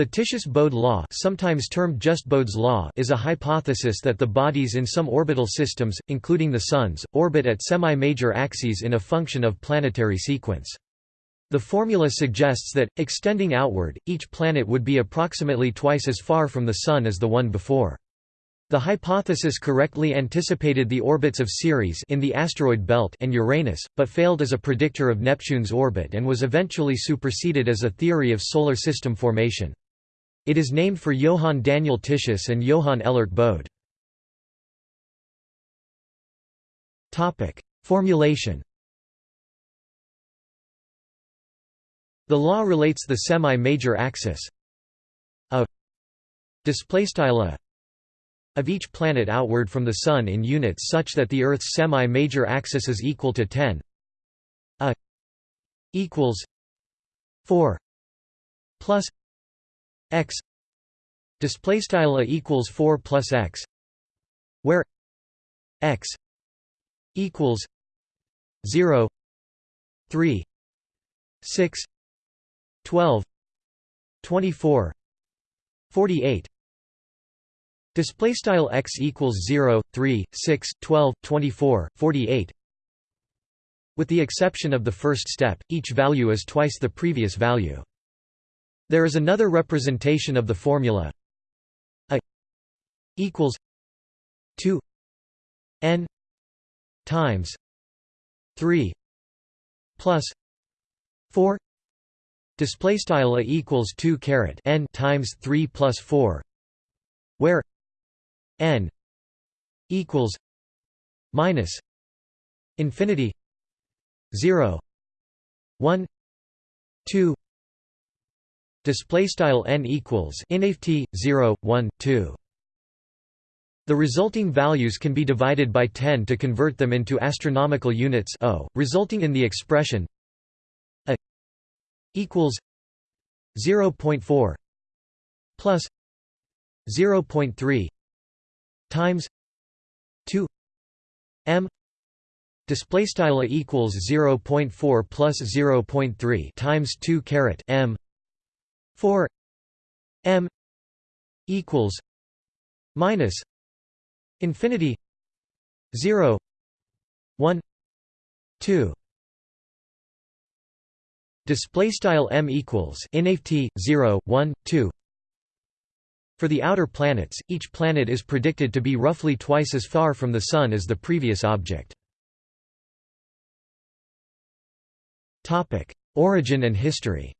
The Titius-Bode law, sometimes termed just Bode's law, is a hypothesis that the bodies in some orbital systems, including the suns, orbit at semi-major axes in a function of planetary sequence. The formula suggests that, extending outward, each planet would be approximately twice as far from the Sun as the one before. The hypothesis correctly anticipated the orbits of Ceres in the asteroid belt and Uranus, but failed as a predictor of Neptune's orbit and was eventually superseded as a theory of solar system formation. It is named for Johann Daniel Titius and Johann Elert Bode. Formulation The law relates the semi-major axis of displaystyle of each planet outward from the Sun in units such that the Earth's semi-major axis is equal to 10 a equals 4 plus x display style a equals 4 plus x where x equals 0 3 6 12 24 48 display style x equals 0 3 6 12 24 48 with the exception of the first step each value is twice the previous value there is another representation of the formula. A equals 2 n times 3 plus 4 display style a equals 2 caret n times 3 plus 4 where n equals minus infinity 0 1 2 Display style n equals inft 0 1 2. The resulting values can be divided by 10 to convert them into astronomical units o, resulting in the expression a equals 0.4 plus 0.3 times 2 m display style equals 0.4 plus 0.3 times 2 caret m 4 m equals minus infinity 0 1 2 display style m equals inft 0 1 2 for the outer planets each planet is predicted to be roughly twice as far from the sun as the previous object. Topic origin and history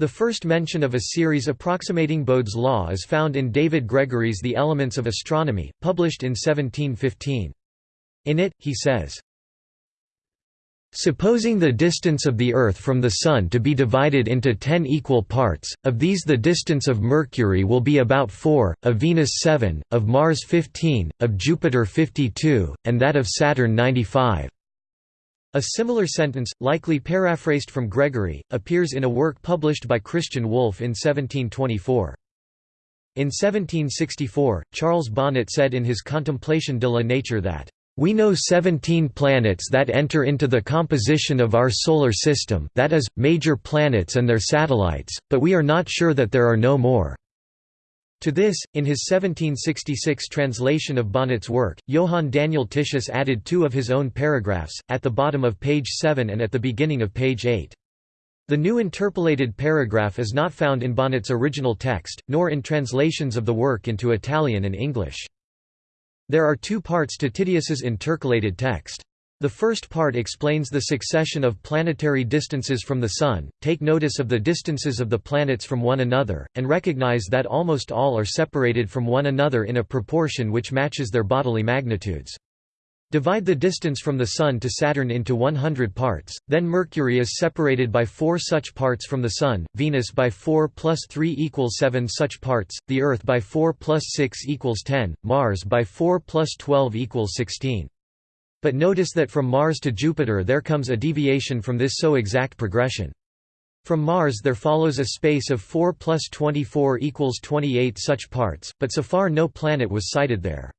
The first mention of a series approximating Bode's law is found in David Gregory's The Elements of Astronomy, published in 1715. In it, he says, Supposing the distance of the Earth from the Sun to be divided into ten equal parts, of these the distance of Mercury will be about 4, of Venus 7, of Mars 15, of Jupiter 52, and that of Saturn 95. A similar sentence, likely paraphrased from Gregory, appears in a work published by Christian Wolff in 1724. In 1764, Charles Bonnet said in his Contemplation de la Nature that, "...we know seventeen planets that enter into the composition of our solar system that is, major planets and their satellites, but we are not sure that there are no more." To this, in his 1766 translation of Bonnet's work, Johann Daniel Titius added two of his own paragraphs, at the bottom of page 7 and at the beginning of page 8. The new interpolated paragraph is not found in Bonnet's original text, nor in translations of the work into Italian and English. There are two parts to Titius's intercalated text. The first part explains the succession of planetary distances from the Sun, take notice of the distances of the planets from one another, and recognize that almost all are separated from one another in a proportion which matches their bodily magnitudes. Divide the distance from the Sun to Saturn into 100 parts, then Mercury is separated by 4 such parts from the Sun, Venus by 4 plus 3 equals 7 such parts, the Earth by 4 plus 6 equals 10, Mars by 4 plus 12 equals 16. But notice that from Mars to Jupiter there comes a deviation from this so exact progression. From Mars there follows a space of 4 plus 24 equals 28 such parts, but so far no planet was sighted there.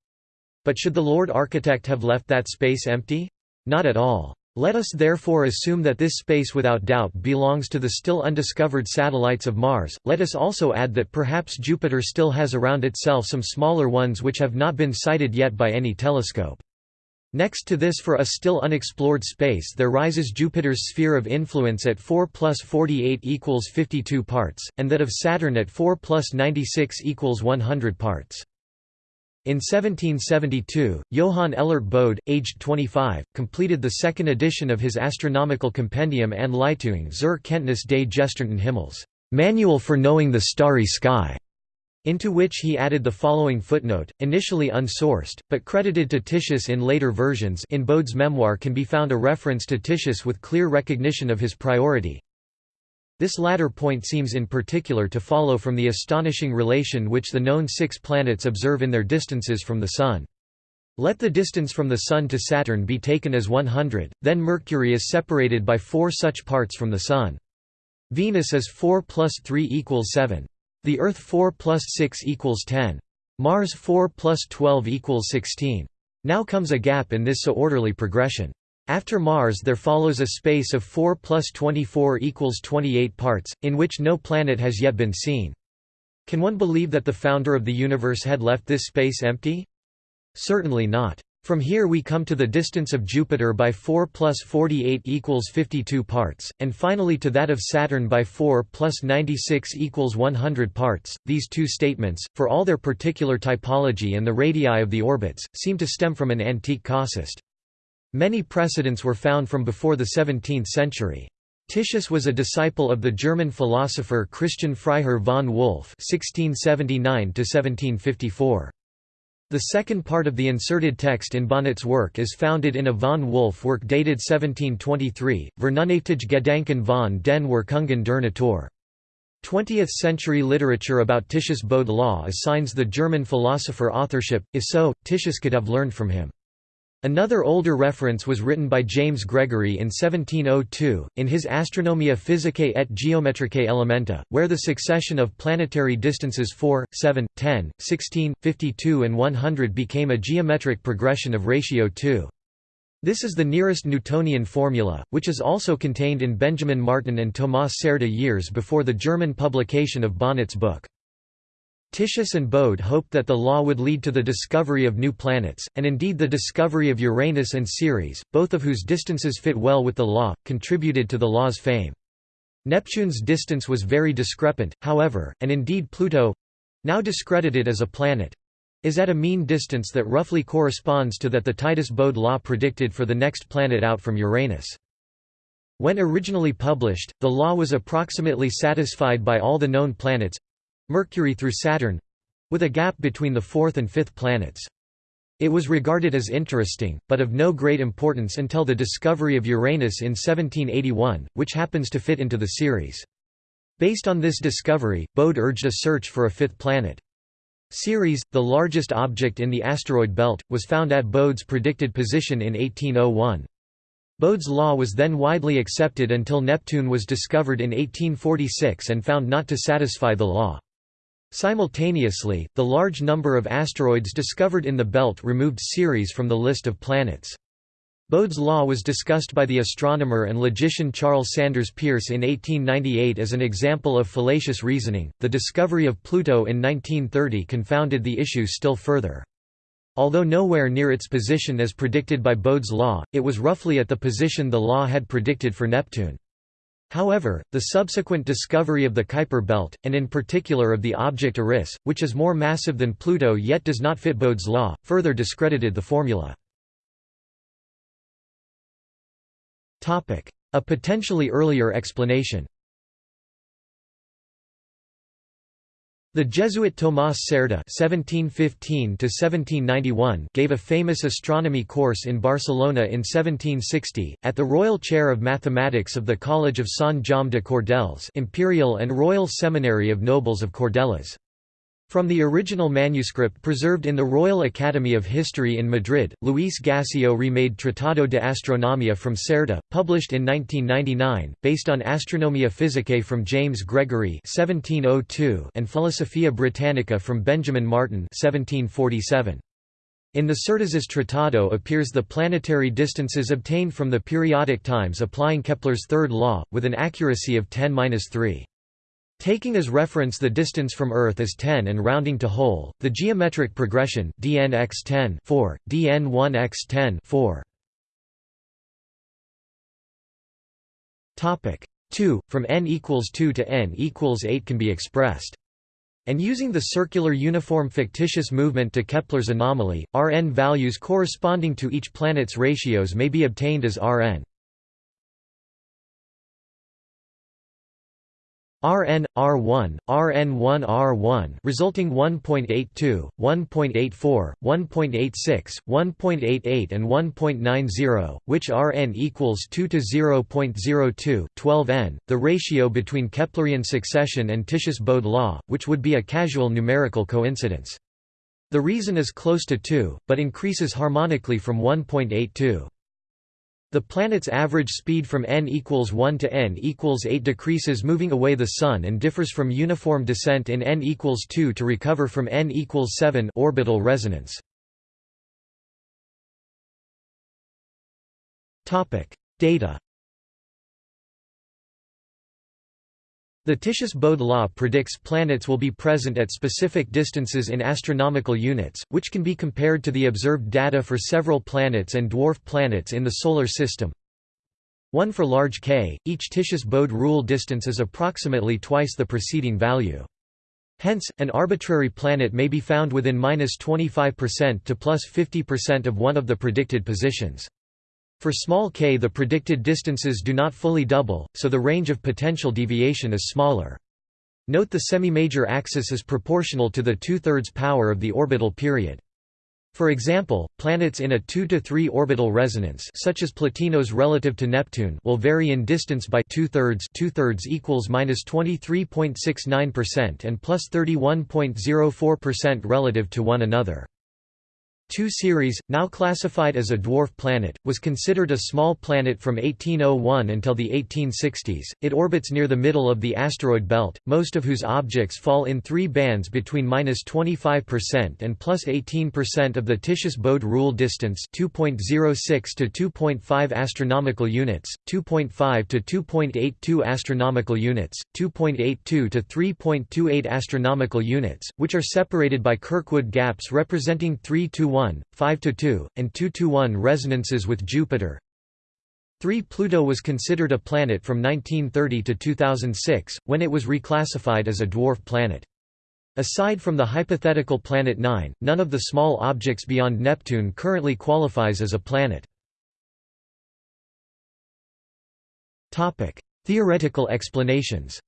But should the Lord Architect have left that space empty? Not at all. Let us therefore assume that this space without doubt belongs to the still undiscovered satellites of Mars, let us also add that perhaps Jupiter still has around itself some smaller ones which have not been sighted yet by any telescope. Next to this for a still unexplored space there rises Jupiter's sphere of influence at 4 plus 48 equals 52 parts, and that of Saturn at 4 plus 96 equals 100 parts. In 1772, Johann Elert Bode, aged 25, completed the second edition of his astronomical compendium Anleitung zur Kenntnis des Gestirnten Himmels Manual for Knowing the Starry Sky", into which he added the following footnote, initially unsourced, but credited to Titius in later versions in Bode's memoir can be found a reference to Titius with clear recognition of his priority, this latter point seems in particular to follow from the astonishing relation which the known six planets observe in their distances from the Sun. Let the distance from the Sun to Saturn be taken as 100, then Mercury is separated by four such parts from the Sun. Venus is 4 plus 3 equals 7. The Earth 4 plus 6 equals 10. Mars 4 plus 12 equals 16. Now comes a gap in this so orderly progression. After Mars there follows a space of 4 plus 24 equals 28 parts, in which no planet has yet been seen. Can one believe that the founder of the universe had left this space empty? Certainly not. From here we come to the distance of Jupiter by 4 plus 48 equals 52 parts, and finally to that of Saturn by 4 plus 96 equals 100 parts. These two statements, for all their particular typology and the radii of the orbits, seem to stem from an antique casuist. Many precedents were found from before the 17th century. Titius was a disciple of the German philosopher Christian Freiherr von Wolff (1679–1754). The second part of the inserted text in Bonnet's work is founded in a von Wolff work dated 1723, Vernunftige Gedanken von den Wirkungen der Natur. 20th-century literature about Titius Bode law assigns the German philosopher authorship, if so, Titius could have learned from him. Another older reference was written by James Gregory in 1702, in his Astronomia Physicae et Geometricae Elementa, where the succession of planetary distances 4, 7, 10, 16, 52 and 100 became a geometric progression of ratio 2. This is the nearest Newtonian formula, which is also contained in Benjamin Martin and Thomas Cerda years before the German publication of Bonnet's book. Titius and Bode hoped that the law would lead to the discovery of new planets, and indeed the discovery of Uranus and Ceres, both of whose distances fit well with the law, contributed to the law's fame. Neptune's distance was very discrepant, however, and indeed Pluto—now discredited as a planet—is at a mean distance that roughly corresponds to that the Titius-Bode law predicted for the next planet out from Uranus. When originally published, the law was approximately satisfied by all the known planets, Mercury through Saturn with a gap between the fourth and fifth planets. It was regarded as interesting, but of no great importance until the discovery of Uranus in 1781, which happens to fit into the series. Based on this discovery, Bode urged a search for a fifth planet. Ceres, the largest object in the asteroid belt, was found at Bode's predicted position in 1801. Bode's law was then widely accepted until Neptune was discovered in 1846 and found not to satisfy the law. Simultaneously, the large number of asteroids discovered in the belt removed Ceres from the list of planets. Bode's law was discussed by the astronomer and logician Charles Sanders Peirce in 1898 as an example of fallacious reasoning. The discovery of Pluto in 1930 confounded the issue still further. Although nowhere near its position as predicted by Bode's law, it was roughly at the position the law had predicted for Neptune. However, the subsequent discovery of the Kuiper belt, and in particular of the object Eris, which is more massive than Pluto yet does not fit Bode's law, further discredited the formula. A potentially earlier explanation The Jesuit Tomás Cerda (1715–1791) gave a famous astronomy course in Barcelona in 1760 at the Royal Chair of Mathematics of the College of Sant Jaume de Cordelles, Imperial and Royal Seminary of Nobles of Cordelles. From the original manuscript preserved in the Royal Academy of History in Madrid, Luis Gasiot remade Tratado de Astronomía from Cerda, published in 1999, based on Astronomia Physicae from James Gregory (1702) and Philosophia Britannica from Benjamin Martin (1747). In the Certezas Tratado appears the planetary distances obtained from the periodic times applying Kepler's third law, with an accuracy of 10-3. Taking as reference the distance from Earth as 10 and rounding to whole, the geometric progression dn x 10 4, dn 1 x 10 4. Topic 2 from n equals 2 to n equals 8 can be expressed. And using the circular uniform fictitious movement to Kepler's anomaly, Rn values corresponding to each planet's ratios may be obtained as Rn Rn R1 Rn1 R1 resulting 1.82 1.84 1.86 1.88 and 1.90 which Rn equals 2 to 0.02 12n the ratio between Keplerian succession and Titius-Bode law which would be a casual numerical coincidence. The reason is close to 2 but increases harmonically from 1.82 the planet's average speed from n equals 1 to n equals 8 decreases moving away the Sun and differs from uniform descent in n equals 2 to recover from n equals 7 orbital resonance. Data The Titius-Bode law predicts planets will be present at specific distances in astronomical units, which can be compared to the observed data for several planets and dwarf planets in the Solar System. 1 for large K, each Titius-Bode rule distance is approximately twice the preceding value. Hence, an arbitrary planet may be found within minus 25% to plus 50% of one of the predicted positions. For small k the predicted distances do not fully double, so the range of potential deviation is smaller. Note the semi-major axis is proportional to the two-thirds power of the orbital period. For example, planets in a 2 to 3 orbital resonance such as Plutinos relative to Neptune will vary in distance by two-thirds two-thirds equals minus 23.69% and plus 31.04% relative to one another. 2 Ceres, now classified as a dwarf planet, was considered a small planet from 1801 until the 1860s. It orbits near the middle of the asteroid belt, most of whose objects fall in three bands between minus 25% and plus 18% of the Titius-Bode rule distance, 2.06 to 2.5 astronomical units, 2.5 to 2.82 astronomical units, 2.82 to 3.28 astronomical units, which are separated by Kirkwood gaps representing 3 to 1 1, 5–2, and 2–1 resonances with Jupiter. 3 Pluto was considered a planet from 1930 to 2006, when it was reclassified as a dwarf planet. Aside from the hypothetical Planet 9, none of the small objects beyond Neptune currently qualifies as a planet. Theoretical explanations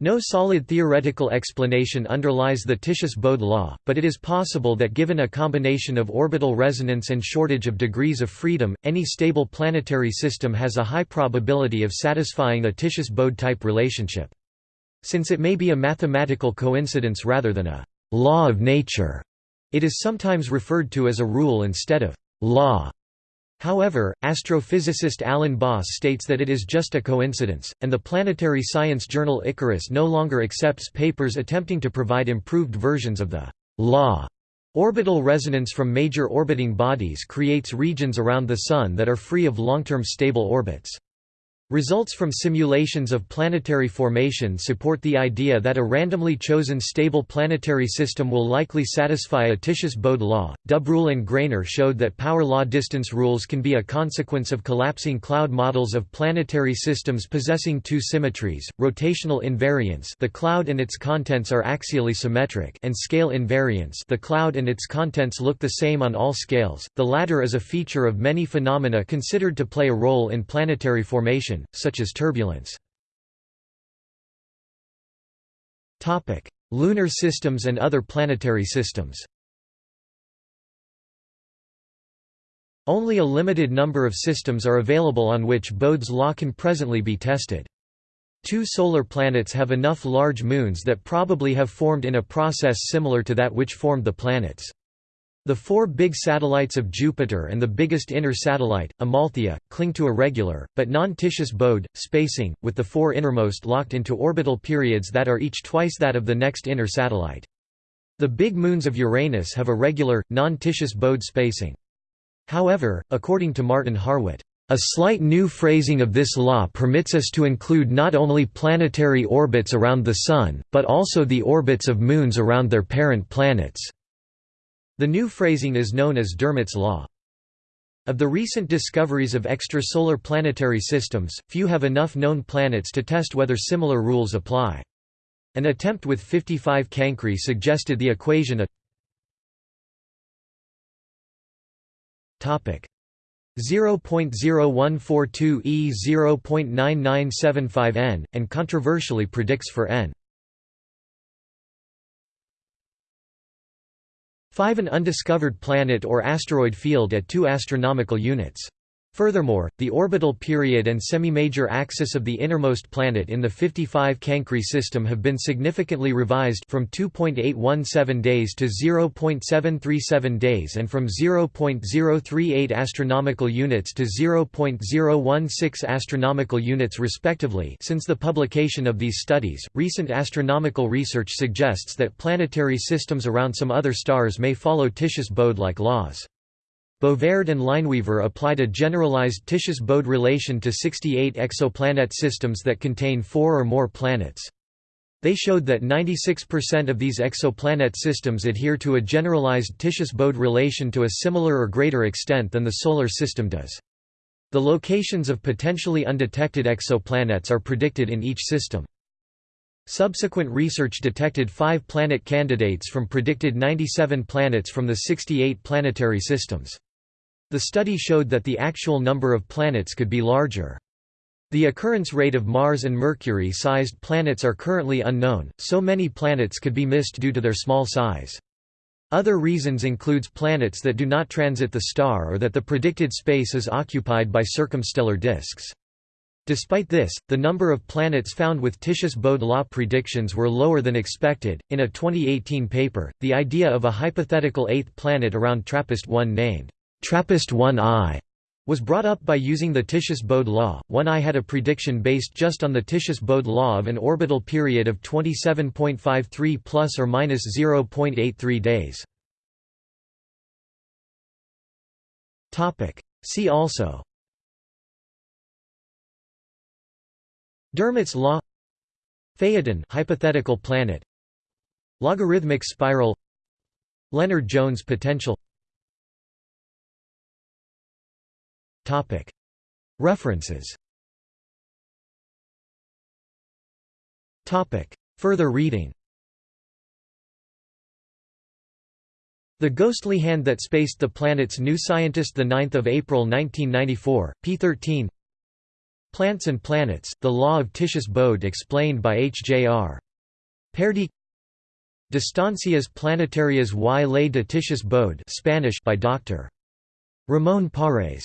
No solid theoretical explanation underlies the Titius-Bode law, but it is possible that given a combination of orbital resonance and shortage of degrees of freedom, any stable planetary system has a high probability of satisfying a Titius-Bode type relationship. Since it may be a mathematical coincidence rather than a «law of nature», it is sometimes referred to as a rule instead of «law». However, astrophysicist Alan Boss states that it is just a coincidence, and the planetary science journal Icarus no longer accepts papers attempting to provide improved versions of the law. Orbital resonance from major orbiting bodies creates regions around the Sun that are free of long-term stable orbits. Results from simulations of planetary formation support the idea that a randomly chosen stable planetary system will likely satisfy a Titius-Bode law. Dubrulle and Graner showed that power law distance rules can be a consequence of collapsing cloud models of planetary systems possessing two symmetries: rotational invariance, the cloud and its contents are axially symmetric, and scale invariance, the cloud and its contents look the same on all scales. The latter is a feature of many phenomena considered to play a role in planetary formation such as turbulence. Lunar systems and other planetary systems Only a limited number of systems are available on which Bode's law can presently be tested. Two solar planets have enough large moons that probably have formed in a process similar to that which formed the planets. The four big satellites of Jupiter and the biggest inner satellite, Amalthea, cling to a regular, but non-Titius bode, spacing, with the four innermost locked into orbital periods that are each twice that of the next inner satellite. The big moons of Uranus have a regular, non-Titius Bode spacing. However, according to Martin Harwit, a slight new phrasing of this law permits us to include not only planetary orbits around the Sun, but also the orbits of moons around their parent planets. The new phrasing is known as Dermott's law. Of the recent discoveries of extrasolar planetary systems, few have enough known planets to test whether similar rules apply. An attempt with 55 Cancri suggested the equation a topic 0.0142 e 0.9975 n, and controversially predicts for n. 5 An undiscovered planet or asteroid field at 2 astronomical units. Furthermore, the orbital period and semi-major axis of the innermost planet in the 55 Cancri system have been significantly revised from 2.817 days to 0.737 days and from 0.038 astronomical units to 0.016 astronomical units respectively. Since the publication of these studies, recent astronomical research suggests that planetary systems around some other stars may follow Titius-Bode-like laws. Bovaird and Lineweaver applied a generalized Titius-Bode relation to 68 exoplanet systems that contain four or more planets. They showed that 96% of these exoplanet systems adhere to a generalized Titius-Bode relation to a similar or greater extent than the Solar System does. The locations of potentially undetected exoplanets are predicted in each system. Subsequent research detected five planet candidates from predicted 97 planets from the 68 planetary systems. The study showed that the actual number of planets could be larger. The occurrence rate of Mars and Mercury-sized planets are currently unknown, so many planets could be missed due to their small size. Other reasons includes planets that do not transit the star or that the predicted space is occupied by circumstellar disks. Despite this, the number of planets found with Titius-Bode law predictions were lower than expected. In a 2018 paper, the idea of a hypothetical eighth planet around TRAPPIST-1 named TRAPPIST-1I was brought up by using the Titius-Bode law. 1I had a prediction based just on the Titius-Bode law of an orbital period of 27.53 plus or minus 0.83 days. Topic: See also. Dermott's law. Phaethon hypothetical planet. Logarithmic spiral. Lennard-Jones potential References Further reading The Ghostly Hand That Spaced the Planets New Scientist 9 April 1994, p. 13 Plants and Planets, The Law of Titius-Bode explained by H. J. R. Perdijk Distancias Planetarias y Ley de Titius-Bode Spanish by Dr. Ramón Parés